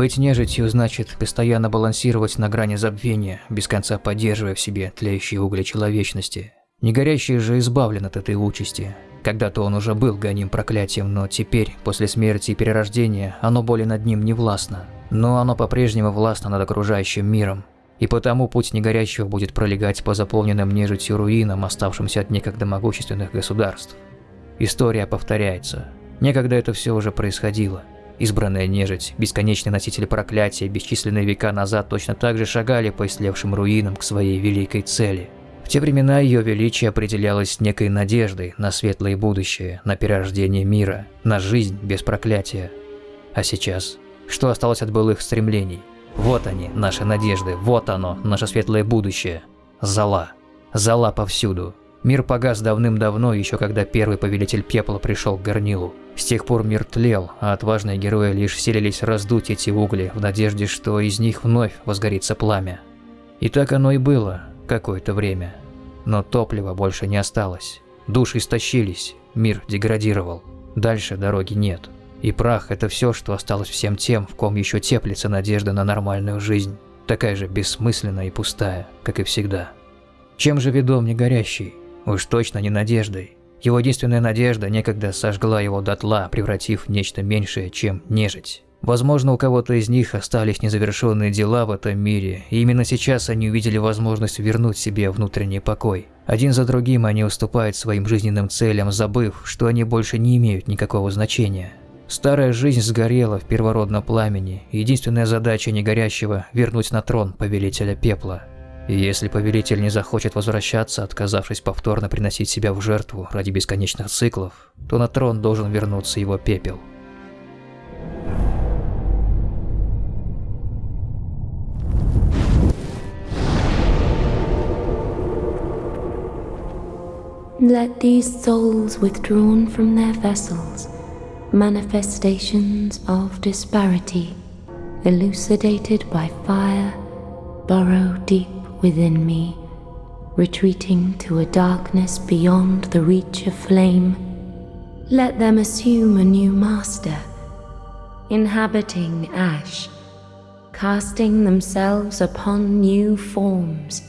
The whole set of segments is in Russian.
Быть нежитью значит постоянно балансировать на грани забвения, без конца поддерживая в себе тлеющие угли человечности. Негорящий же избавлен от этой участи. Когда-то он уже был гоним проклятием, но теперь, после смерти и перерождения, оно более над ним не властно. Но оно по-прежнему властно над окружающим миром. И потому путь негорящего будет пролегать по заполненным нежитью руинам, оставшимся от некогда могущественных государств. История повторяется. Некогда это все уже происходило. Избранная нежить, бесконечные носители проклятия, бесчисленные века назад точно так же шагали по истлевшим руинам к своей великой цели. В те времена ее величие определялось некой надеждой на светлое будущее, на перерождение мира, на жизнь без проклятия. А сейчас? Что осталось от былых стремлений? Вот они, наши надежды, вот оно, наше светлое будущее. Зала. Зала повсюду. Мир погас давным-давно, еще когда первый повелитель пепла пришел к горнилу. С тех пор мир тлел, а отважные герои лишь селились раздуть эти угли в надежде, что из них вновь возгорится пламя. И так оно и было какое-то время. Но топлива больше не осталось. Души истощились, мир деградировал. Дальше дороги нет. И прах – это все, что осталось всем тем, в ком еще теплится надежда на нормальную жизнь. Такая же бессмысленная и пустая, как и всегда. Чем же ведом не горящий? Уж точно не надеждой. Его единственная надежда некогда сожгла его дотла, превратив в нечто меньшее, чем нежить. Возможно, у кого-то из них остались незавершенные дела в этом мире, и именно сейчас они увидели возможность вернуть себе внутренний покой. Один за другим они уступают своим жизненным целям, забыв, что они больше не имеют никакого значения. Старая жизнь сгорела в первородном пламени, и единственная задача негорящего – вернуть на трон повелителя пепла. Если повелитель не захочет возвращаться, отказавшись повторно приносить себя в жертву ради бесконечных циклов, то на трон должен вернуться его пепел. Let these souls withdrawn from their vessels, manifestations of disparity, elucidated by fire, burrow deep within me, retreating to a darkness beyond the reach of flame. Let them assume a new master, inhabiting ash, casting themselves upon new forms.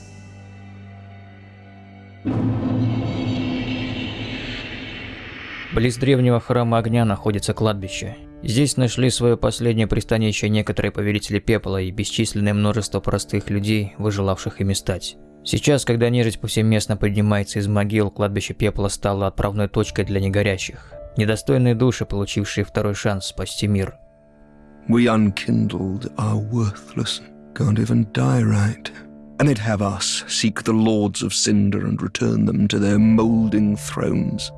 Близ древнего храма огня находится кладбище. Здесь нашли свое последнее пристанище некоторые повелители пепла и бесчисленное множество простых людей, выжелавших ими стать. Сейчас, когда нежить повсеместно поднимается из могил, кладбище пепла стало отправной точкой для негорящих. Недостойные души, получившие второй шанс спасти мир. We unkindled are worthless, can't even die right. And they'd have us seek the lords of cinder and return them to their moulding thrones.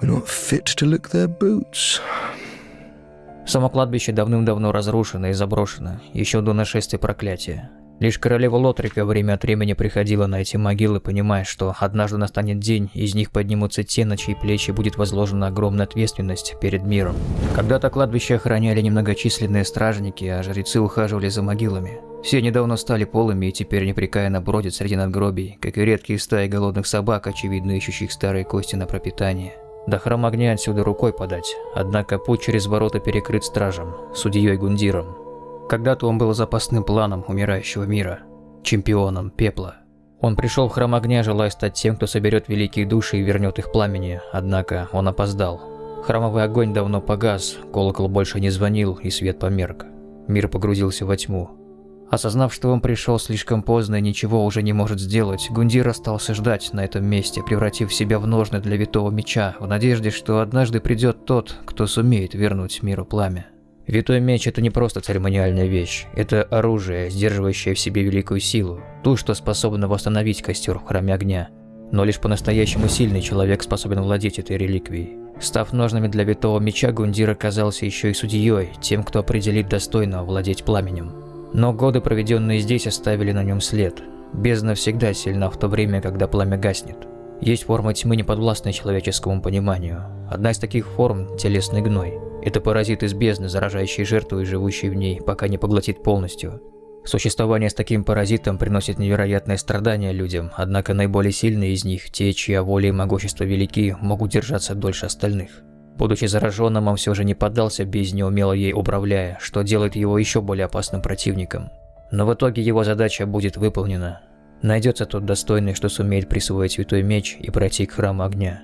We're not fit to lick their boots. Само кладбище давным-давно разрушено и заброшено, еще до нашествия проклятия. Лишь королева Лотрика время от времени приходила на эти могилы, понимая, что однажды настанет день, из них поднимутся те, на чьи плечи будет возложена огромная ответственность перед миром. Когда-то кладбище охраняли немногочисленные стражники, а жрецы ухаживали за могилами. Все недавно стали полыми и теперь непрекаянно бродят среди надгробий, как и редкие стаи голодных собак, очевидно ищущих старые кости на пропитание. До храма огня отсюда рукой подать, однако путь через ворота перекрыт стражем, судьей Гундиром. Когда-то он был запасным планом умирающего мира, чемпионом пепла. Он пришел в храм огня, желая стать тем, кто соберет великие души и вернет их пламени, однако он опоздал. Храмовый огонь давно погас, колокол больше не звонил и свет померк. Мир погрузился во тьму. Осознав, что он пришел слишком поздно и ничего уже не может сделать, Гундир остался ждать на этом месте, превратив себя в ножны для витого меча, в надежде, что однажды придет тот, кто сумеет вернуть миру пламя. Витой меч – это не просто церемониальная вещь, это оружие, сдерживающее в себе великую силу, ту, что способна восстановить костер в храме огня. Но лишь по-настоящему сильный человек способен владеть этой реликвией. Став ножными для витого меча, Гундир оказался еще и судьей, тем, кто определит достойно владеть пламенем. Но годы, проведенные здесь, оставили на нем след. Бездна всегда сильна в то время, когда пламя гаснет. Есть форма тьмы, неподвластная человеческому пониманию. Одна из таких форм – телесный гной. Это паразит из бездны, заражающий жертву и живущий в ней, пока не поглотит полностью. Существование с таким паразитом приносит невероятные страдания людям, однако наиболее сильные из них, те, чья воля и могущество велики, могут держаться дольше остальных. Будучи зараженным, он все же не поддался бездне, умело ей управляя, что делает его еще более опасным противником. Но в итоге его задача будет выполнена. Найдется тот достойный, что сумеет присвоить святой меч и пройти к храму огня.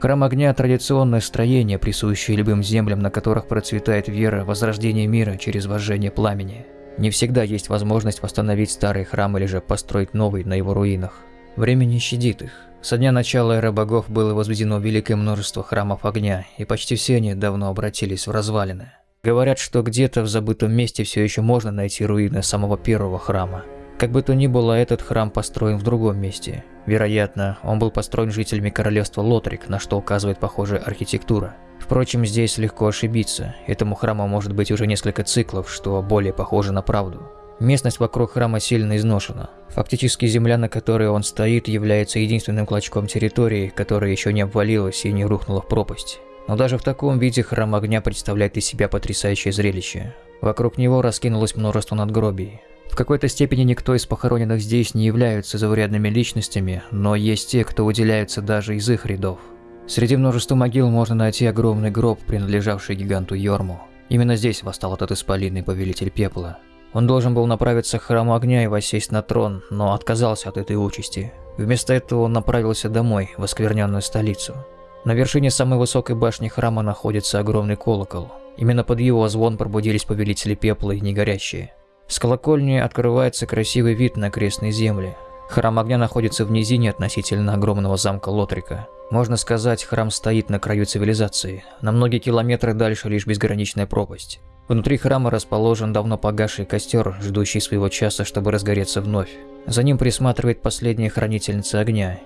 Храм огня – традиционное строение, присущее любым землям, на которых процветает вера, возрождение мира через вожжение пламени. Не всегда есть возможность восстановить старый храм или же построить новый на его руинах. Время не щадит их. Со дня начала эры богов было возведено великое множество храмов огня, и почти все они давно обратились в развалины. Говорят, что где-то в забытом месте все еще можно найти руины самого первого храма. Как бы то ни было, этот храм построен в другом месте. Вероятно, он был построен жителями королевства Лотрик, на что указывает похожая архитектура. Впрочем, здесь легко ошибиться. Этому храму может быть уже несколько циклов, что более похоже на правду. Местность вокруг храма сильно изношена. Фактически земля, на которой он стоит, является единственным клочком территории, которая еще не обвалилась и не рухнула в пропасть. Но даже в таком виде храм огня представляет из себя потрясающее зрелище. Вокруг него раскинулось множество надгробий. В какой-то степени никто из похороненных здесь не являются заурядными личностями, но есть те, кто выделяются даже из их рядов. Среди множества могил можно найти огромный гроб, принадлежавший гиганту Йорму. Именно здесь восстал этот исполинный повелитель пепла. Он должен был направиться к храму огня и воссесть на трон, но отказался от этой участи. Вместо этого он направился домой, в оскверненную столицу. На вершине самой высокой башни храма находится огромный колокол. Именно под его звон пробудились повелители пепла и негорящие. С колокольни открывается красивый вид на крестные земли. Храм огня находится в низине относительно огромного замка Лотрика. Можно сказать, храм стоит на краю цивилизации. На многие километры дальше лишь безграничная пропасть. Внутри храма расположен давно погасший костер, ждущий своего часа, чтобы разгореться вновь. За ним присматривает последняя хранительница огня.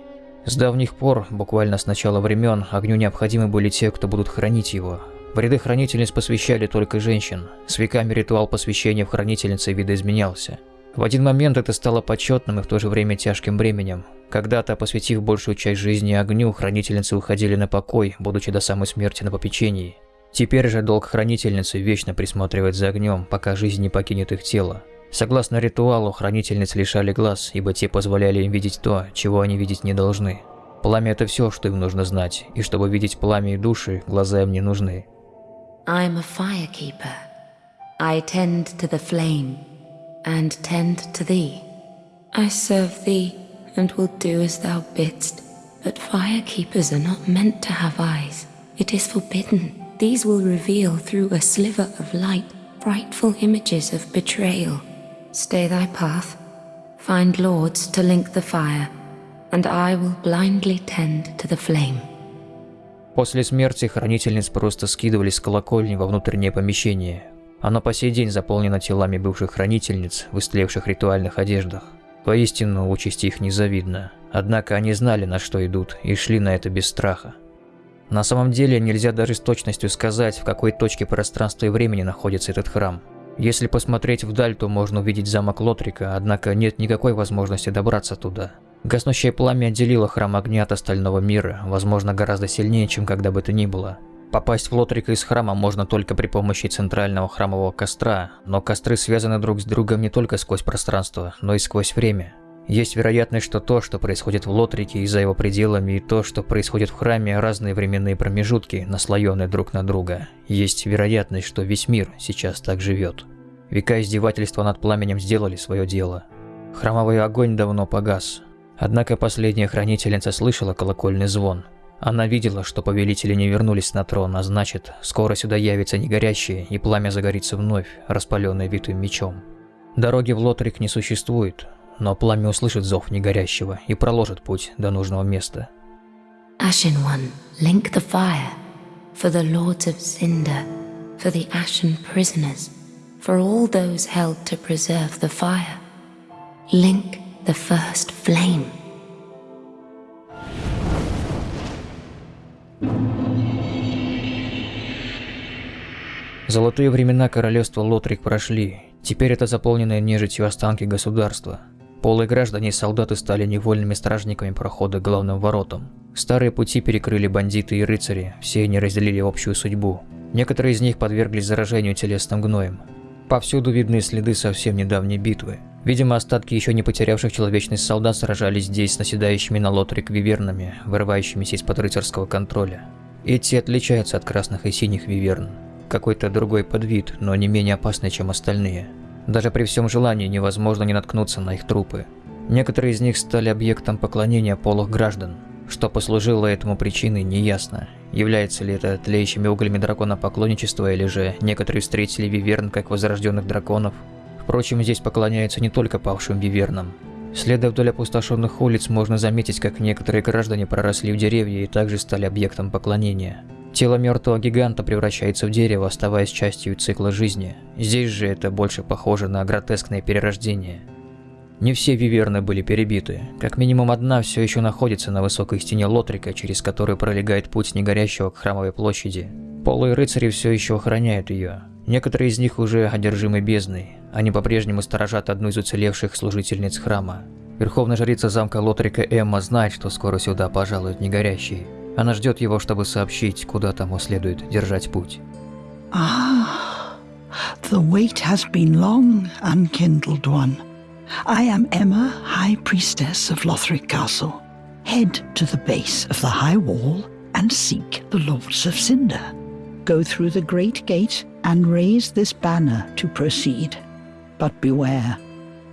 С давних пор, буквально с начала времен, огню необходимы были те, кто будут хранить его, в ряды хранительниц посвящали только женщин. С веками ритуал посвящения в хранительнице видоизменялся. В один момент это стало почетным и в то же время тяжким бременем. Когда-то, посвятив большую часть жизни огню, хранительницы уходили на покой, будучи до самой смерти на попечении. Теперь же долг хранительницы вечно присматривать за огнем, пока жизнь не покинет их тело. Согласно ритуалу, хранительниц лишали глаз, ибо те позволяли им видеть то, чего они видеть не должны. Пламя – это все, что им нужно знать, и чтобы видеть пламя и души, глаза им не нужны. I am a firekeeper. I tend to the flame, and tend to thee. I serve thee, and will do as thou bidst. But firekeepers are not meant to have eyes. It is forbidden. These will reveal through a sliver of light frightful images of betrayal. Stay thy path. Find lords to link the fire, and I will blindly tend to the flame. После смерти хранительниц просто скидывали с колокольни во внутреннее помещение. Оно по сей день заполнено телами бывших хранительниц в истлевших ритуальных одеждах. Поистину, участь их незавидна. Однако они знали, на что идут, и шли на это без страха. На самом деле, нельзя даже с точностью сказать, в какой точке пространства и времени находится этот храм. Если посмотреть вдаль, то можно увидеть замок Лотрика, однако нет никакой возможности добраться туда. Гаснущее пламя отделило храм огня от остального мира, возможно, гораздо сильнее, чем когда бы то ни было. Попасть в Лотрика из храма можно только при помощи центрального храмового костра, но костры связаны друг с другом не только сквозь пространство, но и сквозь время. Есть вероятность, что то, что происходит в Лотрике и за его пределами, и то, что происходит в храме, разные временные промежутки, наслоенные друг на друга. Есть вероятность, что весь мир сейчас так живет. Века издевательства над пламенем сделали свое дело. Храмовый огонь давно погас, Однако последняя хранительница слышала колокольный звон. Она видела, что повелители не вернулись на трон, а значит, скоро сюда явится негорящее, и пламя загорится вновь, распаленное витым мечом. Дороги в Лотрик не существует, но пламя услышит зов негорящего и проложит путь до нужного места. Ashen One, link the fire, for the lords of Cinder, for the Ashen prisoners, for all those held to preserve the fire. Link the first flame. Золотые времена королевства Лотрик прошли. Теперь это заполненные нежитью останки государства. Полые граждане и солдаты стали невольными стражниками прохода к главным воротам. Старые пути перекрыли бандиты и рыцари, все они разделили общую судьбу. Некоторые из них подверглись заражению телесным гноем. Повсюду видны следы совсем недавней битвы. Видимо, остатки еще не потерявших человечность солдат сражались здесь с наседающими на Лотрик вивернами, вырывающимися из-под рыцарского контроля. Эти отличаются от красных и синих виверн. Какой-то другой подвид, но не менее опасный, чем остальные. Даже при всем желании невозможно не наткнуться на их трупы. Некоторые из них стали объектом поклонения полых граждан. Что послужило этому причиной, неясно. Является ли это тлеющими углями дракона поклонничества, или же некоторые встретили виверн как возрожденных драконов. Впрочем, здесь поклоняются не только павшим вивернам. Следуя вдоль опустошенных улиц, можно заметить, как некоторые граждане проросли в деревья и также стали объектом поклонения. Тело мертвого гиганта превращается в дерево, оставаясь частью цикла жизни. Здесь же это больше похоже на гротескное перерождение – не все виверны были перебиты. Как минимум одна все еще находится на высокой стене Лотрика, через которую пролегает путь негорящего к храмовой площади. Полые рыцари все еще охраняют ее. Некоторые из них уже одержимы бездной. Они по-прежнему сторожат одну из уцелевших служительниц храма. Верховная жрица замка Лотрика Эмма знает, что скоро сюда пожалуют негорящие. Она ждет его, чтобы сообщить, куда тому следует держать путь. Ah, the wait has been long, unkindled one. I am Emma, High Priestess of Lothric Castle. Head to the base of the high wall and seek the Lords of Cinder. Go through the great gate and raise this banner to proceed. But beware,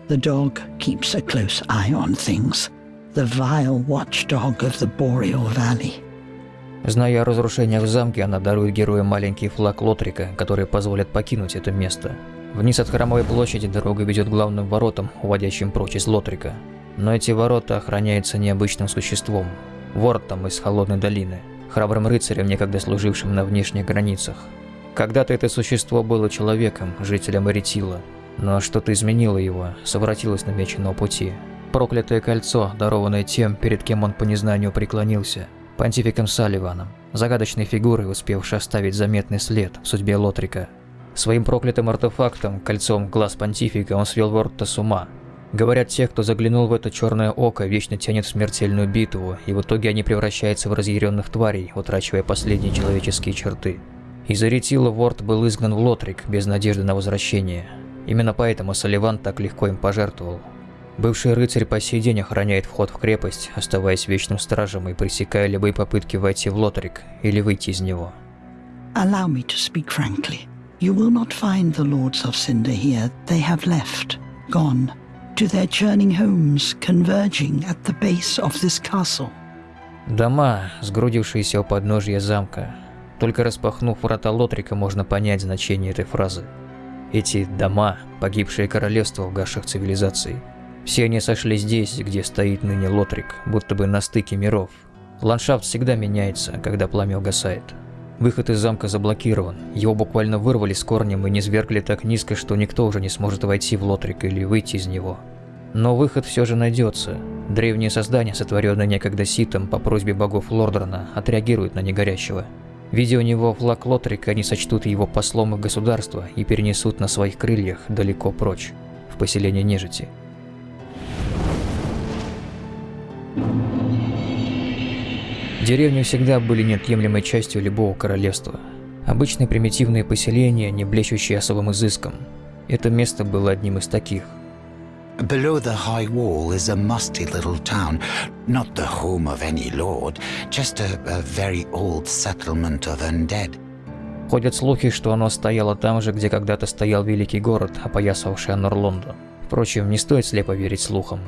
the dog keeps a close eye on things, the vile watchdog of the Boreal Valley. Зная о разрушениях в замке, она дарует герою маленький флаг Лотрика, который позволит покинуть это место. Вниз от храмовой площади дорога ведет к главным воротам, уводящим прочь из Лотрика. Но эти ворота охраняются необычным существом – вортом из Холодной долины, храбрым рыцарем, некогда служившим на внешних границах. Когда-то это существо было человеком, жителем Эритила, но что-то изменило его, совратилось на меченого пути. Проклятое кольцо, дарованное тем, перед кем он по незнанию преклонился, понтификом Салливаном, загадочной фигурой, успевшей оставить заметный след в судьбе Лотрика – Своим проклятым артефактом, кольцом глаз понтифика, он свел Ворта с ума. Говорят, те, кто заглянул в это черное око, вечно тянет в смертельную битву, и в итоге они превращаются в разъяренных тварей, утрачивая последние человеческие черты. Из-за ретила Ворд был изгнан в Лотрик без надежды на возвращение. Именно поэтому Соливан так легко им пожертвовал. Бывший рыцарь по сей день охраняет вход в крепость, оставаясь вечным стражем и пресекая любые попытки войти в Лотрик или выйти из него. Allow me to speak frankly. You will not find the Lords of Cinder here. They have left, gone, to their churning homes, converging at the base of this castle. Дома, сгрудившиеся у подножья замка. Только распахнув врата Лотрика, можно понять значение этой фразы. Эти дома – погибшие королевства угасших цивилизаций. Все они сошли здесь, где стоит ныне Лотрик, будто бы на стыке миров. Ландшафт всегда меняется, когда пламя угасает. Выход из замка заблокирован. Его буквально вырвали с корнем и низвергли так низко, что никто уже не сможет войти в Лотрик или выйти из него. Но выход все же найдется. Древние создания, сотворенные некогда Ситом по просьбе богов Лордрона, отреагируют на негорящего. Видя у него флаг Лотрика, они сочтут его послом их государства и перенесут на своих крыльях далеко прочь, в поселение нежити. Деревни всегда были неотъемлемой частью любого королевства. Обычные примитивные поселения, не блещущие особым изыском. Это место было одним из таких. Below the high wall is a musty little town, not the home of any lord, just a, a very old settlement of undead. Ходят слухи, что оно стояло там же, где когда-то стоял великий город, опоясавший Анорлонду. Впрочем, не стоит слепо верить слухам.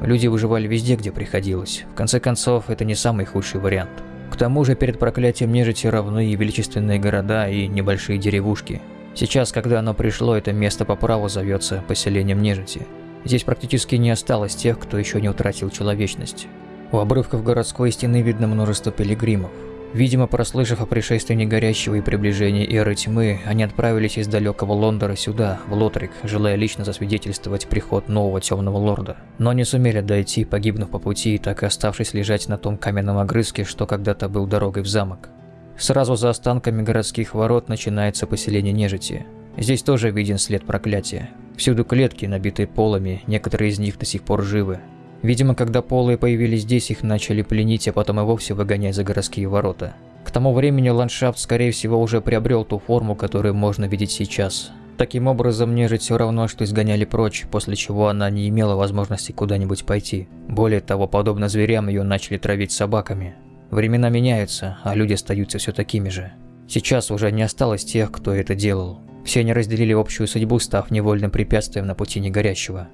Люди выживали везде, где приходилось. В конце концов, это не самый худший вариант. К тому же, перед проклятием нежити равны и величественные города, и небольшие деревушки. Сейчас, когда оно пришло, это место по праву зовется поселением нежити. Здесь практически не осталось тех, кто еще не утратил человечность. У обрывков городской стены видно множество пилигримов. Видимо, прослышав о пришествии негорящего и приближении эры тьмы, они отправились из далекого Лондора сюда, в Лотрик, желая лично засвидетельствовать приход нового темного лорда. Но не сумели дойти, погибнув по пути, так и оставшись лежать на том каменном огрызке, что когда-то был дорогой в замок. Сразу за останками городских ворот начинается поселение нежити. Здесь тоже виден след проклятия. Всюду клетки, набитые полами, некоторые из них до сих пор живы. Видимо, когда полые появились здесь, их начали пленить, а потом и вовсе выгонять за городские ворота. К тому времени ландшафт, скорее всего, уже приобрел ту форму, которую можно видеть сейчас. Таким образом, нежить все равно, что изгоняли прочь, после чего она не имела возможности куда-нибудь пойти. Более того, подобно зверям, ее начали травить собаками. Времена меняются, а люди остаются все такими же. Сейчас уже не осталось тех, кто это делал. Все они разделили общую судьбу, став невольным препятствием на пути негорящего.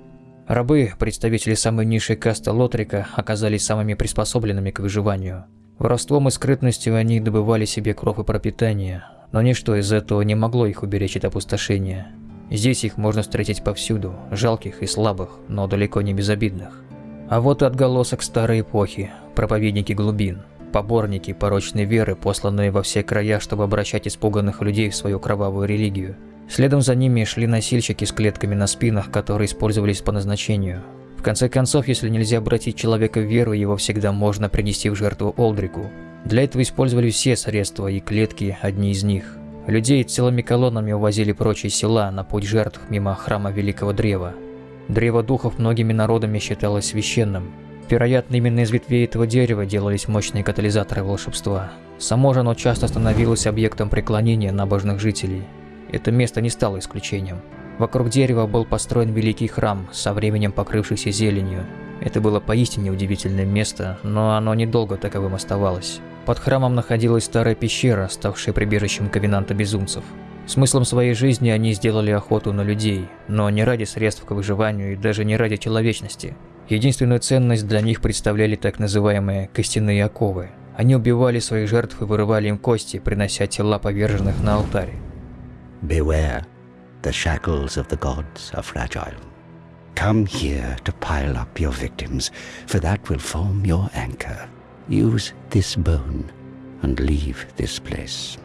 Рабы, представители самой низшей касты Лотрика, оказались самыми приспособленными к выживанию. Воровством и скрытностью они добывали себе кров и пропитание, но ничто из этого не могло их уберечь от опустошения. Здесь их можно встретить повсюду, жалких и слабых, но далеко не безобидных. А вот и отголосок старой эпохи, проповедники глубин, поборники порочной веры, посланные во все края, чтобы обращать испуганных людей в свою кровавую религию – Следом за ними шли носильщики с клетками на спинах, которые использовались по назначению. В конце концов, если нельзя обратить человека в веру, его всегда можно принести в жертву Олдрику. Для этого использовали все средства, и клетки – одни из них. Людей целыми колоннами увозили прочие села на путь жертв мимо храма Великого Древа. Древо духов многими народами считалось священным. Вероятно, именно из ветвей этого дерева делались мощные катализаторы волшебства. Само же оно часто становилось объектом преклонения набожных жителей – это место не стало исключением. Вокруг дерева был построен великий храм, со временем покрывшийся зеленью. Это было поистине удивительное место, но оно недолго таковым оставалось. Под храмом находилась старая пещера, ставшая прибежищем ковенанта безумцев. Смыслом своей жизни они сделали охоту на людей, но не ради средств к выживанию и даже не ради человечности. Единственную ценность для них представляли так называемые «костяные оковы». Они убивали своих жертв и вырывали им кости, принося тела поверженных на алтарь. Beware, the shackles of the gods are fragile. Come here to pile up your victims, for that will form your anchor. Use this bone and leave this place.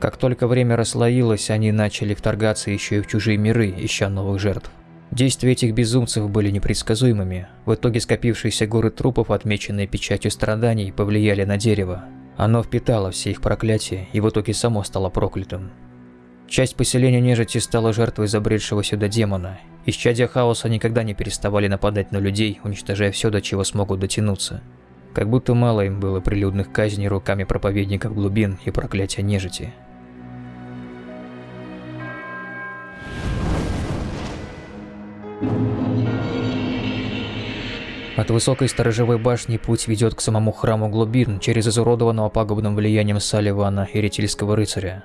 Как только время расслоилось, они начали вторгаться еще и в чужие миры, ища новых жертв. Действия этих безумцев были непредсказуемыми. В итоге скопившиеся горы трупов, отмеченные печатью страданий, повлияли на дерево. Оно впитало все их проклятия и в итоге само стало проклятым. Часть поселения нежити стала жертвой забредшего сюда демона. Исчадия хаоса никогда не переставали нападать на людей, уничтожая все, до чего смогут дотянуться. Как будто мало им было прилюдных казней руками проповедников глубин и проклятия нежити. От высокой сторожевой башни путь ведет к самому храму глубин через изуродованного пагубным влиянием Салливана и ретильского рыцаря.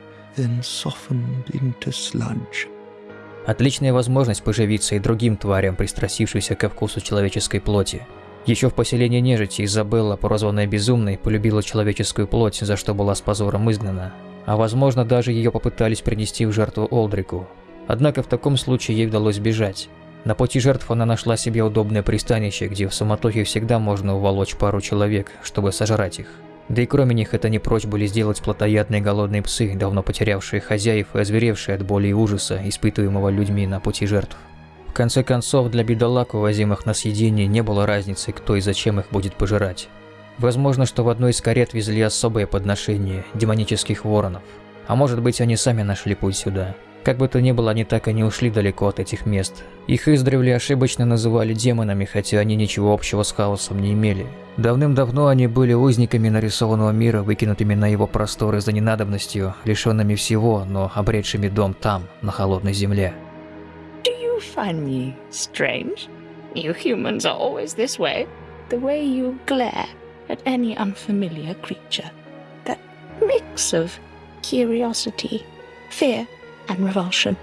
then softened into sludge. Отличная возможность поживиться и другим тварям, пристрастившимся ко вкусу человеческой плоти. Еще в поселении нежити Изабелла, прозванная Безумной, полюбила человеческую плоть, за что была с позором изгнана. А возможно, даже ее попытались принести в жертву Олдрику. Однако в таком случае ей удалось бежать. На пути жертв она нашла себе удобное пристанище, где в суматохе всегда можно уволочь пару человек, чтобы сожрать их. Да и кроме них это не прочь были сделать плотоядные голодные псы, давно потерявшие хозяев и озверевшие от боли и ужаса, испытываемого людьми на пути жертв. В конце концов, для бедолаг, увозимых на съедение, не было разницы, кто и зачем их будет пожирать. Возможно, что в одной из карет везли особое подношение – демонических воронов. А может быть, они сами нашли путь сюда. Как бы то ни было, они так и не ушли далеко от этих мест. Их издревле ошибочно называли демонами, хотя они ничего общего с хаосом не имели. Давным-давно они были узниками нарисованного мира, выкинутыми на его просторы за ненадобностью, лишенными всего, но обретшими дом там, на холодной земле. Do you find me strange? You humans are always this way. The way you glare at any unfamiliar creature. That mix of curiosity, fear and revulsion.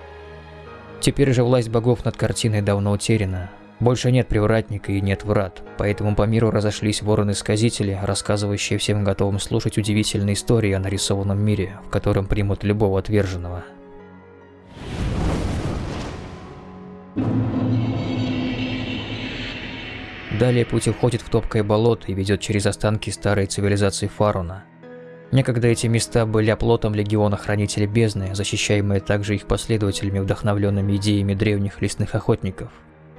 Теперь же власть богов над картиной давно утеряна. Больше нет привратника и нет врат, поэтому по миру разошлись вороны-сказители, рассказывающие всем готовым слушать удивительные истории о нарисованном мире, в котором примут любого отверженного. Далее путь уходит в топкое болото и ведет через останки старой цивилизации Фаруна. Некогда эти места были оплотом легиона Хранителей Бездны, защищаемые также их последователями, вдохновленными идеями древних лесных охотников.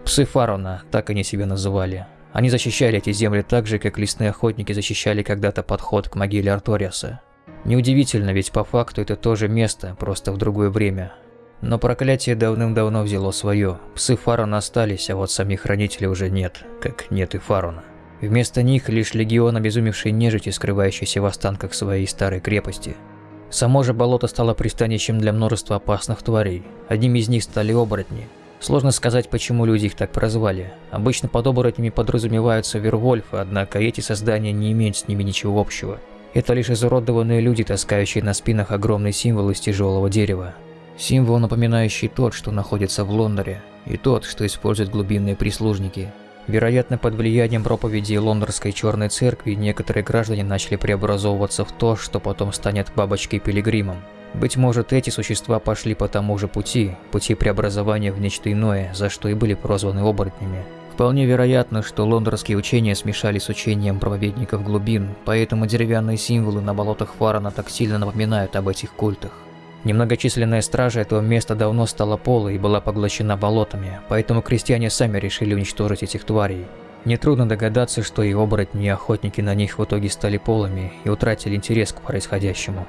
Псы Фарона, так они себя называли. Они защищали эти земли так же, как лесные охотники защищали когда-то подход к могиле Арториаса. Неудивительно, ведь по факту это тоже место, просто в другое время. Но проклятие давным-давно взяло свое. Псы Фарона остались, а вот самих хранителей уже нет, как нет и Фарона. Вместо них лишь легион обезумевшей нежити, скрывающийся в останках своей старой крепости. Само же болото стало пристанищем для множества опасных тварей. Одним из них стали оборотни. Сложно сказать, почему люди их так прозвали. Обычно под оборотнями подразумеваются вервольфы, однако эти создания не имеют с ними ничего общего. Это лишь изуродованные люди, таскающие на спинах огромный символ из тяжелого дерева. Символ, напоминающий тот, что находится в Лондоне, и тот, что используют глубинные прислужники – Вероятно, под влиянием проповеди Лондонской Черной Церкви некоторые граждане начали преобразовываться в то, что потом станет бабочкой-пилигримом. Быть может, эти существа пошли по тому же пути, пути преобразования в нечто иное, за что и были прозваны оборотнями. Вполне вероятно, что лондонские учения смешались с учением проповедников глубин, поэтому деревянные символы на болотах Фарана так сильно напоминают об этих культах. Немногочисленная стража этого места давно стала полой и была поглощена болотами, поэтому крестьяне сами решили уничтожить этих тварей. Нетрудно догадаться, что и оборотни, и охотники на них в итоге стали полыми и утратили интерес к происходящему.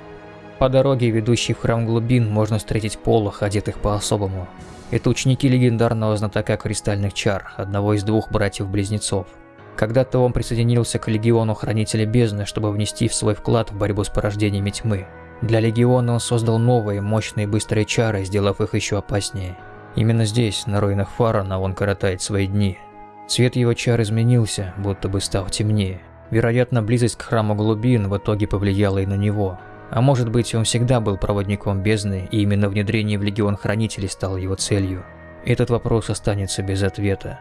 По дороге, ведущей в храм глубин, можно встретить полох, одетых по-особому. Это ученики легендарного знатока кристальных чар, одного из двух братьев-близнецов. Когда-то он присоединился к легиону Хранителя Бездны, чтобы внести в свой вклад в борьбу с порождениями тьмы. Для Легиона он создал новые, мощные быстрые чары, сделав их еще опаснее. Именно здесь, на руинах Фарана, он коротает свои дни. Цвет его чар изменился, будто бы став темнее. Вероятно, близость к храму глубин в итоге повлияла и на него. А может быть, он всегда был проводником бездны, и именно внедрение в Легион Хранителей стало его целью. Этот вопрос останется без ответа.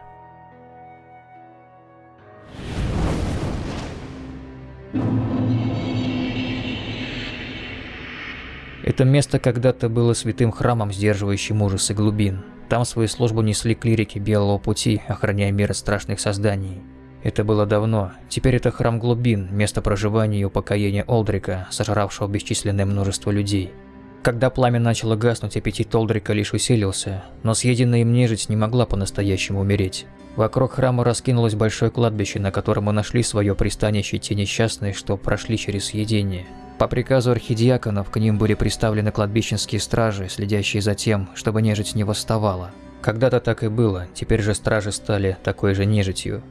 Это место когда-то было святым храмом, сдерживающим ужасы глубин. Там свою службу несли клирики Белого Пути, охраняя мир от страшных созданий. Это было давно. Теперь это храм глубин, место проживания и упокоения Олдрика, сожравшего бесчисленное множество людей. Когда пламя начало гаснуть, аппетит Олдрика лишь усилился, но съеденная им нежить не могла по-настоящему умереть. Вокруг храма раскинулось большое кладбище, на котором мы нашли свое пристанище те несчастные, что прошли через съедение. По приказу архидиаконов к ним были приставлены кладбищенские стражи, следящие за тем, чтобы нежить не восставала. Когда-то так и было, теперь же стражи стали такой же нежитью.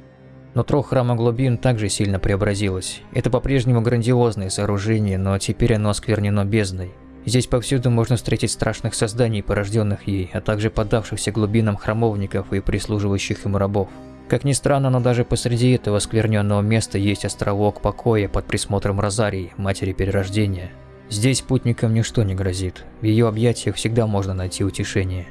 Нутро храма глубин также сильно преобразилось. Это по-прежнему грандиозное сооружение, но теперь оно осквернено бездной. Здесь повсюду можно встретить страшных созданий, порожденных ей, а также поддавшихся глубинам храмовников и прислуживающих им рабов. Как ни странно, но даже посреди этого скверненного места есть островок покоя под присмотром Розарии, матери перерождения. Здесь путникам ничто не грозит, в ее объятиях всегда можно найти утешение.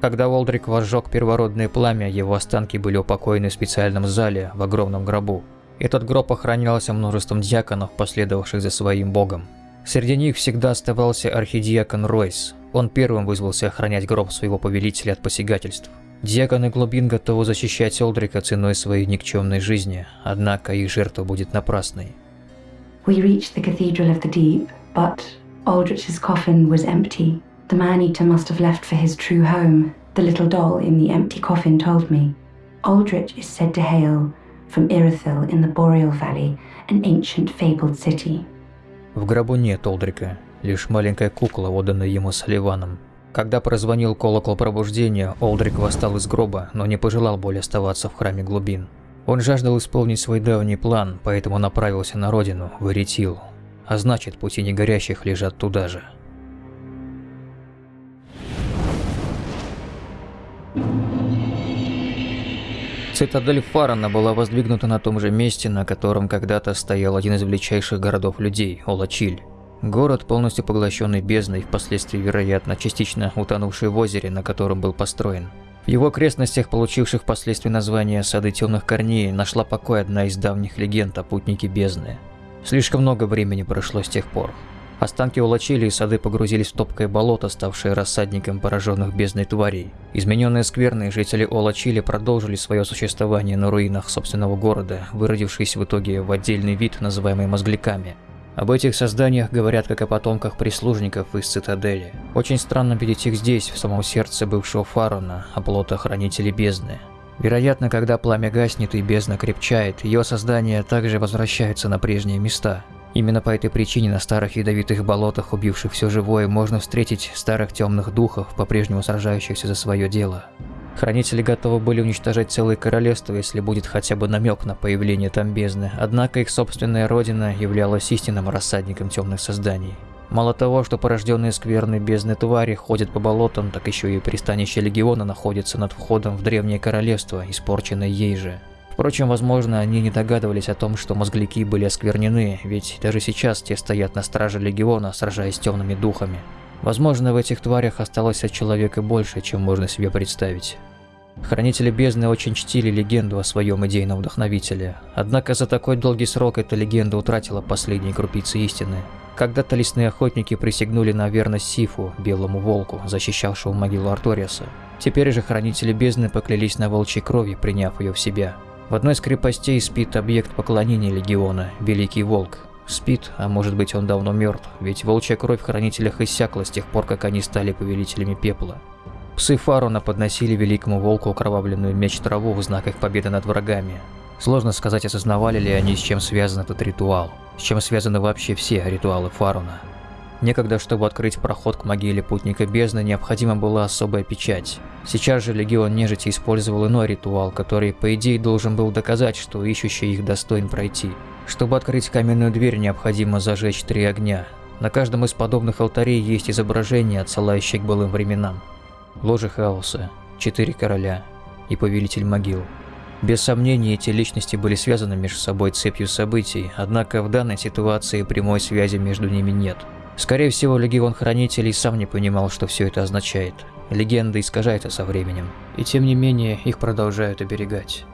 Когда Волдрик возжег первородное пламя, его останки были упокоены в специальном зале, в огромном гробу. Этот гроб охранялся множеством диаконов, последовавших за своим богом. Среди них всегда оставался архидиакон Ройс. Он первым вызвался охранять гроб своего повелителя от посягательств. Диаконы глубин готовы защищать Олдрика ценой своей никчемной жизни, однако их жертва будет напрасной. We reached the Cathedral of the Deep, but Aldrich's coffin was empty. The man-eater must have left for his true home, the little doll in the empty coffin told me. Aldrich is said to hail from Irithyll in the Boreal Valley, an ancient fabled city. В гробу нет Олдрика, лишь маленькая кукла, отданная ему Салливаном, когда прозвонил колокол пробуждения, Олдрик восстал из гроба, но не пожелал более оставаться в храме глубин. Он жаждал исполнить свой давний план, поэтому направился на родину, в Эритил. А значит, пути негорящих лежат туда же. Цитадель Фарана была воздвигнута на том же месте, на котором когда-то стоял один из величайших городов людей – Олачиль. Город, полностью поглощенный бездной, впоследствии, вероятно, частично утонувший в озере, на котором был построен. В его окрестностях, получивших впоследствии название «Сады темных корней», нашла покой одна из давних легенд о путнике бездны. Слишком много времени прошло с тех пор. Останки улочили и сады погрузились в топкое болото, ставшее рассадником пораженных бездной тварей. Измененные скверные жители Олачили продолжили свое существование на руинах собственного города, выродившись в итоге в отдельный вид, называемый мозгляками – Об этих созданиях говорят как о потомках прислужников из цитадели. Очень странно видеть их здесь, в самом сердце бывшего Фарона, оплота хранителей бездны. Вероятно, когда пламя гаснет и бездна крепчает, ее создания также возвращаются на прежние места. Именно по этой причине на старых ядовитых болотах, убивших все живое, можно встретить старых темных духов, по-прежнему сражающихся за свое дело. Хранители готовы были уничтожать целые королевства, если будет хотя бы намек на появление там бездны, однако их собственная родина являлась истинным рассадником темных созданий. Мало того, что порожденные скверной бездны твари ходят по болотам, так еще и пристанище Легиона находится над входом в Древнее Королевство, испорченное ей же. Впрочем, возможно, они не догадывались о том, что мозгляки были осквернены, ведь даже сейчас те стоят на страже Легиона, сражаясь с темными духами. Возможно, в этих тварях осталось от человека больше, чем можно себе представить. Хранители бездны очень чтили легенду о своем идейном вдохновителе, однако за такой долгий срок эта легенда утратила последние крупицы истины. Когда-то лесные охотники присягнули на верность Сифу, белому волку, защищавшему могилу Арториаса. Теперь же хранители бездны поклялись на волчьей крови, приняв ее в себя. В одной из крепостей спит объект поклонения легиона – Великий Волк. Спит, а может быть он давно мертв, ведь волчья кровь в хранителях иссякла с тех пор, как они стали повелителями пепла. Псы Фаруна подносили Великому Волку окровавленную меч траву в знак их победы над врагами. Сложно сказать, осознавали ли они, с чем связан этот ритуал, с чем связаны вообще все ритуалы Фаруна. Некогда, чтобы открыть проход к могиле путника бездны, необходима была особая печать. Сейчас же Легион Нежити использовал иной ритуал, который, по идее, должен был доказать, что ищущий их достоин пройти. Чтобы открыть каменную дверь, необходимо зажечь три огня. На каждом из подобных алтарей есть изображение, отсылающее к былым временам. Ложе хаоса, четыре короля и повелитель могил. Без сомнения, эти личности были связаны между собой цепью событий, однако в данной ситуации прямой связи между ними нет. Скорее всего, Легион Хранителей сам не понимал, что все это означает. Легенда искажается со временем, и тем не менее их продолжают оберегать.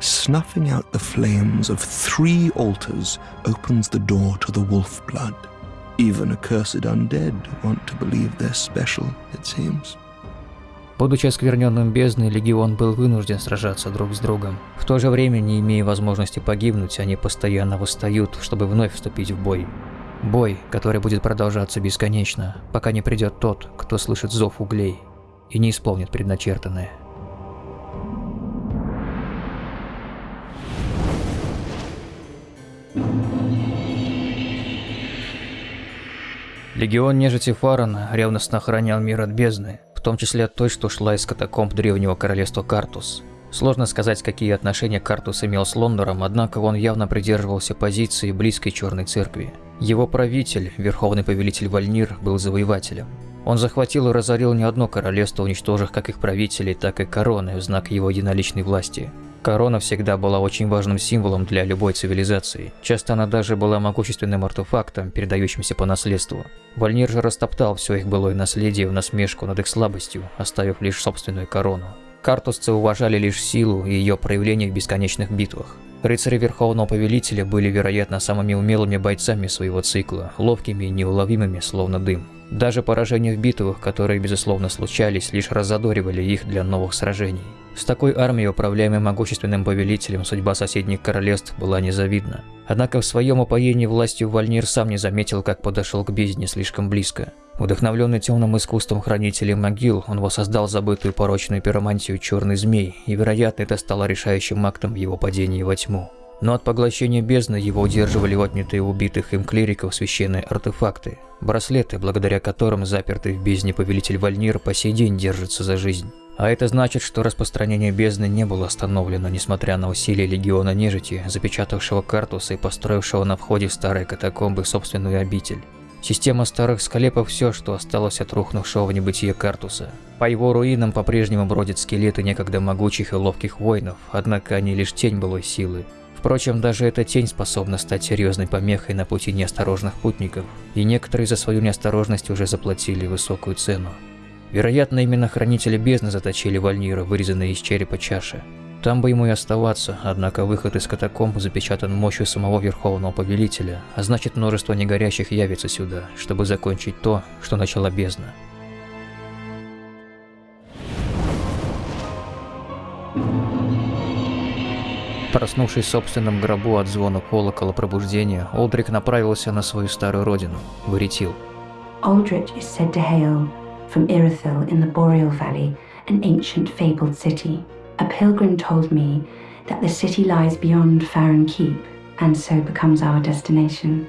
Snuffing out the flames of three altars opens the door to the wolf blood. Even accursed undead want to believe they're special, it seems. Будучи оскверненным бездной, Легион был вынужден сражаться друг с другом. В то же время, не имея возможности погибнуть, они постоянно восстают, чтобы вновь вступить в бой. Бой, который будет продолжаться бесконечно, пока не придет тот, кто слышит зов углей и не исполнит предначертанное. Легион нежити Фарана ревностно охранял мир от бездны, том числе от той, что шла из катакомб древнего королевства Картус. Сложно сказать, какие отношения Картус имел с Лондором, однако он явно придерживался позиции близкой Черной Церкви. Его правитель, верховный повелитель Вальнир, был завоевателем. Он захватил и разорил не одно королевство, уничтожив как их правителей, так и короны в знак его единоличной власти. Корона всегда была очень важным символом для любой цивилизации. Часто она даже была могущественным артефактом, передающимся по наследству. Вальнир же растоптал все их былое наследие в насмешку над их слабостью, оставив лишь собственную корону. Картусцы уважали лишь силу и ее проявление в бесконечных битвах. Рыцари Верховного Повелителя были, вероятно, самыми умелыми бойцами своего цикла, ловкими и неуловимыми, словно дым. Даже поражения в битвах, которые, безусловно, случались, лишь разодоривали их для новых сражений. С такой армией, управляемой могущественным повелителем, судьба соседних королевств была незавидна. Однако в своем упоении властью Вальнир сам не заметил, как подошел к бездне слишком близко. Вдохновленный темным искусством хранителей могил, он воссоздал забытую порочную пиромантию черный змей, и, вероятно, это стало решающим актом его падении во тьму. Но от поглощения бездны его удерживали отнятые убитых им клириков священные артефакты, браслеты, благодаря которым запертый в бездне повелитель Вальнир по сей день держится за жизнь. А это значит, что распространение бездны не было остановлено, несмотря на усилия легиона нежити, запечатавшего картусы и построившего на входе в старые катакомбы собственную обитель. Система старых склепов – все, что осталось от рухнувшего в небытие картуса. По его руинам по-прежнему бродят скелеты некогда могучих и ловких воинов, однако они лишь тень былой силы. Впрочем, даже эта тень способна стать серьезной помехой на пути неосторожных путников, и некоторые за свою неосторожность уже заплатили высокую цену. Вероятно, именно хранители бездны заточили Вальнира, вырезанные из черепа чаши. Там бы ему и оставаться, однако выход из катакомб запечатан мощью самого Верховного Повелителя, а значит множество негорящих явится сюда, чтобы закончить то, что начала бездна. Проснувшись в собственном гробу от звона колокола пробуждения, Олдрик направился на свою старую родину, в Иритил. Aldrich is said to hail from Irithyll in the Boreal Valley, an ancient fabled city. A pilgrim told me that the city lies beyond Farron Keep and so becomes our destination.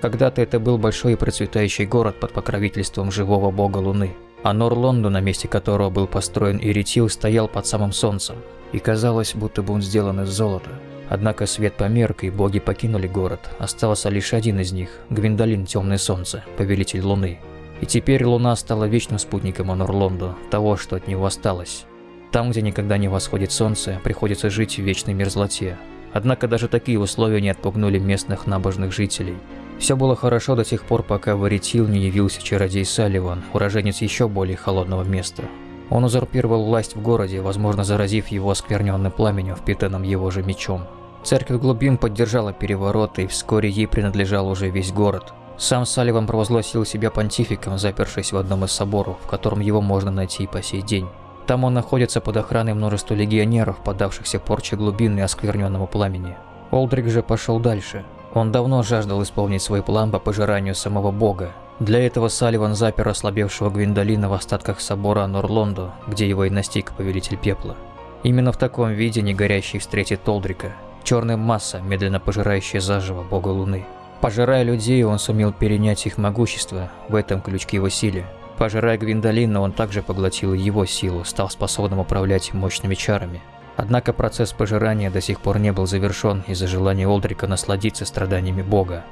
Когда-то это был большой и процветающий город под покровительством живого бога Луны, а Норлонду, на месте которого был построен Иритил, стоял под самым солнцем, и казалось, будто бы он сделан из золота. Однако свет померк, и боги покинули город. Остался лишь один из них – Гвиндолин Темное Солнце, повелитель Луны. И теперь Луна стала вечным спутником Анорлонду, того, что от него осталось. Там, где никогда не восходит солнце, приходится жить в вечной мерзлоте. Однако даже такие условия не отпугнули местных набожных жителей. Все было хорошо до тех пор, пока в не явился чародей Салливан, уроженец еще более холодного места. Он узурпировал власть в городе, возможно, заразив его оскверненным пламенем, впитанным его же мечом. Церковь глубин поддержала переворот, и вскоре ей принадлежал уже весь город. Сам Салливан провозгласил себя понтификом, запершись в одном из соборов, в котором его можно найти и по сей день. Там он находится под охраной множества легионеров, поддавшихся порче глубин и оскверненному пламени. Олдрик же пошел дальше. Он давно жаждал исполнить свой план по пожиранию самого бога, для этого Салливан запер ослабевшего Гвиндолина в остатках собора Норлондо, где его и настиг Повелитель Пепла. Именно в таком виде негорящий встретит Толдрика, черная масса, медленно пожирающая заживо бога Луны. Пожирая людей, он сумел перенять их могущество, в этом ключ к его силе. Пожирая Гвиндолина, он также поглотил его силу, стал способным управлять мощными чарами. Однако процесс пожирания до сих пор не был завершен из-за желания Олдрика насладиться страданиями бога.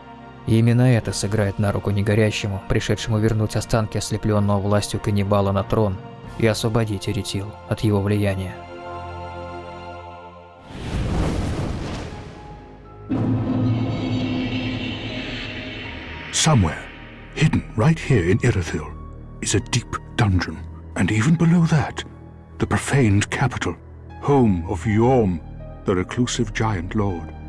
И именно это сыграет на руку негорящему, пришедшему вернуть останки ослепленного властью каннибала на трон и освободить Эритил от его влияния. Somewhere, hidden right here in Irithyll, is a deep dungeon, and even below that, the profaned capital, home of Yorm, the reclusive giant lord.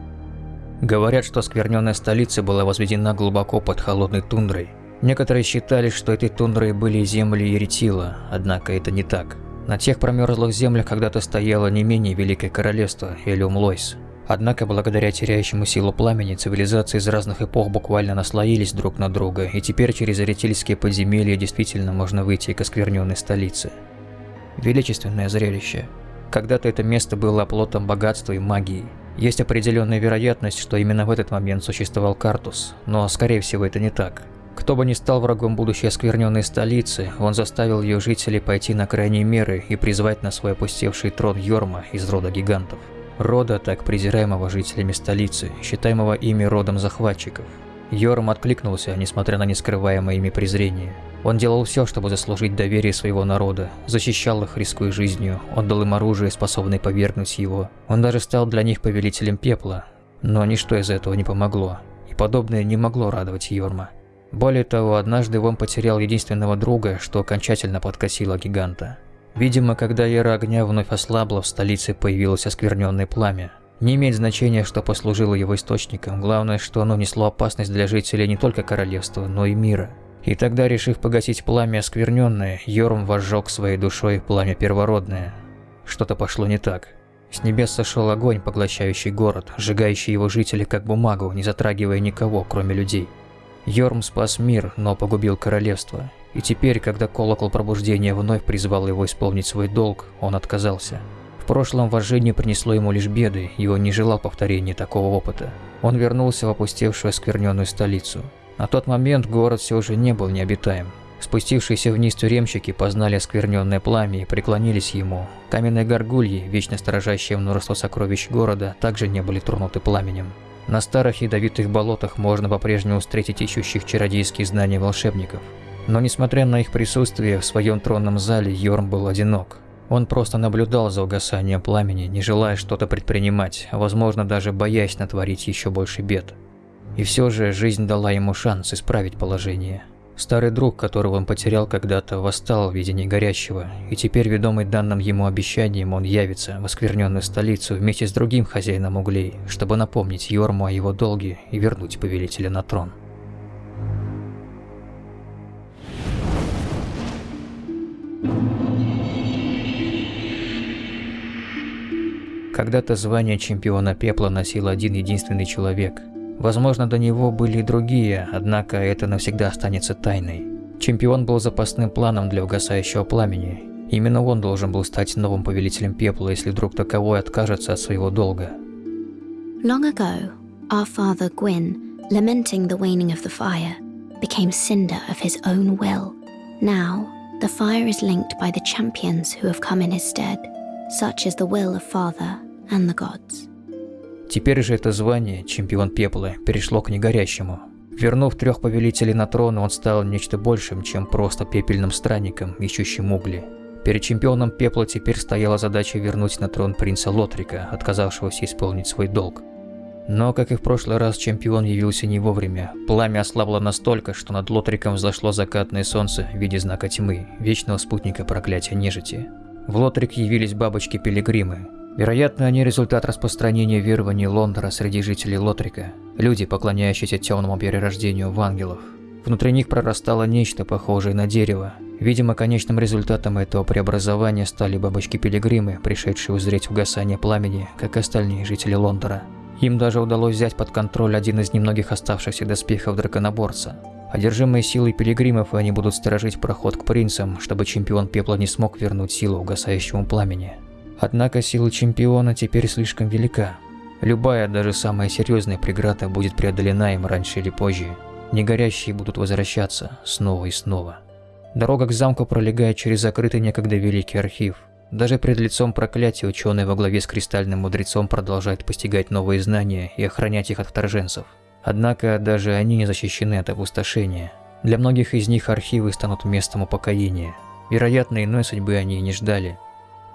Говорят, что скверненная столица была возведена глубоко под холодной тундрой. Некоторые считали, что этой тундрой были земли Иритила, однако это не так. На тех промерзлых землях когда-то стояло не менее великое королевство Элиум Лойс. Однако, благодаря теряющему силу пламени, цивилизации из разных эпох буквально наслоились друг на друга, и теперь через Иритильские подземелья действительно можно выйти к оскверненной столице. Величественное зрелище. Когда-то это место было оплотом богатства и магии. Есть определенная вероятность, что именно в этот момент существовал Картус, но скорее всего это не так. Кто бы ни стал врагом будущей оскверненной столицы, он заставил ее жителей пойти на крайние меры и призвать на свой опустевший трон Йорма из рода гигантов. Рода, так презираемого жителями столицы, считаемого ими родом захватчиков. Йорм откликнулся, несмотря на нескрываемое ими презрение. Он делал все, чтобы заслужить доверие своего народа, защищал их, рискуя жизнью, отдал им оружие, способное повергнуть его. Он даже стал для них повелителем пепла. Но ничто из этого не помогло, и подобное не могло радовать Йорма. Более того, однажды он потерял единственного друга, что окончательно подкосило гиганта. Видимо, когда яра огня вновь ослабла, в столице появилось оскверненное пламя. Не имеет значения, что послужило его источником, главное, что оно несло опасность для жителей не только королевства, но и мира. И тогда, решив погасить пламя оскверненное, Йорм возжег своей душой пламя первородное. Что-то пошло не так. С небес сошел огонь, поглощающий город, сжигающий его жителей как бумагу, не затрагивая никого, кроме людей. Йорм спас мир, но погубил королевство. И теперь, когда колокол пробуждения вновь призвал его исполнить свой долг, он отказался. В прошлом вожжение принесло ему лишь беды, и он не желал повторения такого опыта. Он вернулся в опустевшую оскверненную столицу. На тот момент город все же не был необитаем. Спустившиеся вниз тюремщики познали оскверненное пламя и преклонились ему. Каменные горгульи, вечно сторожащие множество сокровищ города, также не были тронуты пламенем. На старых ядовитых болотах можно по-прежнему встретить ищущих чародейские знания волшебников. Но несмотря на их присутствие в своем тронном зале, Йорм был одинок. Он просто наблюдал за угасанием пламени, не желая что-то предпринимать, а возможно даже боясь натворить еще больше бед. И все же жизнь дала ему шанс исправить положение. Старый друг, которого он потерял когда-то, восстал в виде негорящего, и теперь, ведомый данным ему обещанием, он явится в оскверненную столицу вместе с другим хозяином углей, чтобы напомнить Йорму о его долге и вернуть повелителя на трон. Когда-то звание чемпиона пепла носил один единственный человек. Возможно, до него были и другие, однако это навсегда останется тайной. Чемпион был запасным планом для угасающего пламени. Именно он должен был стать новым повелителем пепла, если вдруг таковой откажется от своего долга. Long ago, our father Gwyn, lamenting the waning of the fire, became cinder of his own will. Now, the fire is linked by the champions who have come in his stead. Such is the will of Father and the gods. Теперь же это звание, чемпион пепла, перешло к негорящему. Вернув трех повелителей на трон, он стал нечто большим, чем просто пепельным странником, ищущим угли. Перед чемпионом пепла теперь стояла задача вернуть на трон принца Лотрика, отказавшегося исполнить свой долг. Но, как и в прошлый раз, чемпион явился не вовремя. Пламя ослабло настолько, что над Лотриком взошло закатное солнце в виде знака тьмы, вечного спутника проклятия нежити. В Лотрик явились бабочки-пилигримы. Вероятно, они результат распространения верований Лондора среди жителей Лотрика, люди, поклоняющиеся темному перерождению в ангелов. Внутри них прорастало нечто похожее на дерево. Видимо, конечным результатом этого преобразования стали бабочки-пилигримы, пришедшие узреть угасание пламени, как и остальные жители Лондора. Им даже удалось взять под контроль один из немногих оставшихся доспехов драконоборца. Одержимые силой пилигримов, они будут сторожить проход к принцам, чтобы чемпион пепла не смог вернуть силу угасающему пламени. Однако сила чемпиона теперь слишком велика. Любая, даже самая серьезная преграда будет преодолена им раньше или позже. Негорящие будут возвращаться снова и снова. Дорога к замку пролегает через закрытый некогда великий архив – даже пред лицом проклятия ученые во главе с кристальным мудрецом продолжают постигать новые знания и охранять их от вторженцев. Однако даже они не защищены от опустошения. Для многих из них архивы станут местом упокоения. Вероятно, иной судьбы они и не ждали.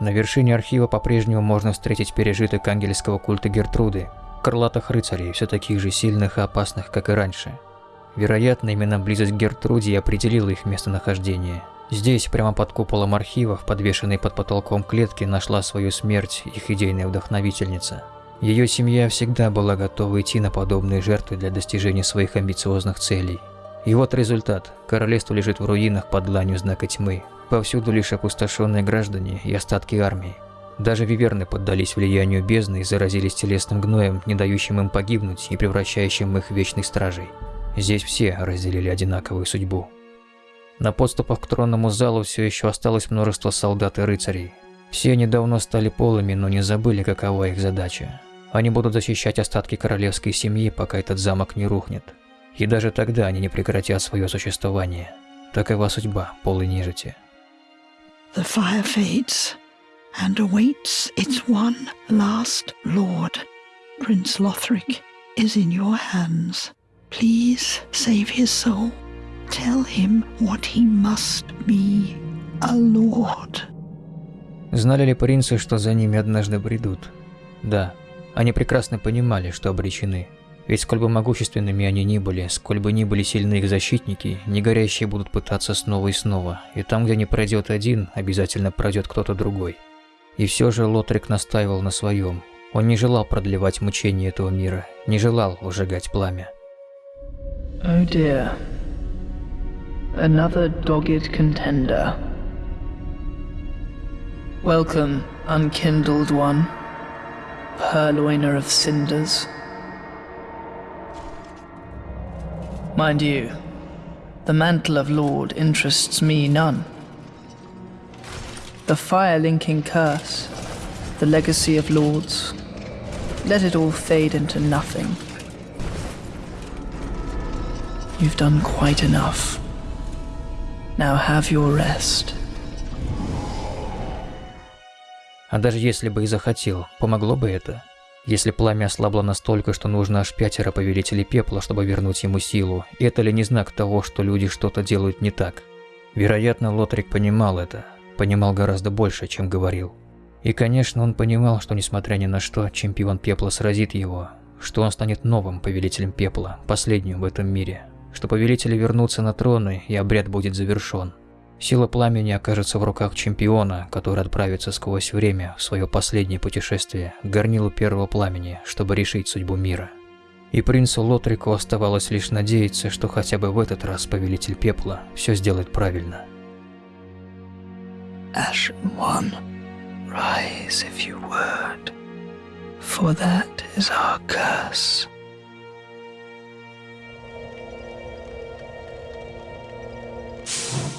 На вершине архива по-прежнему можно встретить пережиток ангельского культа Гертруды, крылатых рыцарей, все таких же сильных и опасных, как и раньше. Вероятно, именно близость к Гертруде определила их местонахождение – Здесь, прямо под куполом архивов, подвешенной под потолком клетки, нашла свою смерть их идейная вдохновительница. Ее семья всегда была готова идти на подобные жертвы для достижения своих амбициозных целей. И вот результат. Королевство лежит в руинах под дланью знака тьмы. Повсюду лишь опустошенные граждане и остатки армии. Даже виверны поддались влиянию бездны и заразились телесным гноем, не дающим им погибнуть и превращающим их в вечной стражей. Здесь все разделили одинаковую судьбу. На подступах к тронному залу все еще осталось множество солдат и рыцарей. Все они давно стали полыми, но не забыли, какова их задача. Они будут защищать остатки королевской семьи, пока этот замок не рухнет. И даже тогда они не прекратят свое существование. Такова судьба полой нежити. The fire fades and awaits its one last lord. Prince Lothric is in your hands. Please save his soul. Tell him what he must be, a lord. Знали ли принцы, что за ними однажды бредут? Да, они прекрасно понимали, что обречены. Ведь сколь бы могущественными они ни были, сколь бы ни были сильны их защитники, негорящие будут пытаться снова и снова, и там, где не пройдет один, обязательно пройдет кто-то другой. И все же Лотрик настаивал на своем. Он не желал продлевать мучения этого мира, не желал ужигать пламя. Oh dear. another dogged contender. Welcome, unkindled one, purloiner of cinders. Mind you, the mantle of Lord interests me none. The fire-linking curse, the legacy of lords, let it all fade into nothing. You've done quite enough. Now have your rest. А даже если бы и захотел, помогло бы это? Если пламя ослабло настолько, что нужно аж пятеро повелителей пепла, чтобы вернуть ему силу, это ли не знак того, что люди что-то делают не так? Вероятно, Лотрик понимал это, понимал гораздо больше, чем говорил. И, конечно, он понимал, что, несмотря ни на что, чемпион пепла сразит его, что он станет новым повелителем пепла, последним в этом мире, что повелители вернутся на троны и обряд будет завершен. Сила пламени окажется в руках чемпиона, который отправится сквозь время в свое последнее путешествие к горнилу первого пламени, чтобы решить судьбу мира. И принцу Лотрику оставалось лишь надеяться, что хотя бы в этот раз Повелитель Пепла все сделает правильно. Ash One, rise if you would, for that is our curse. you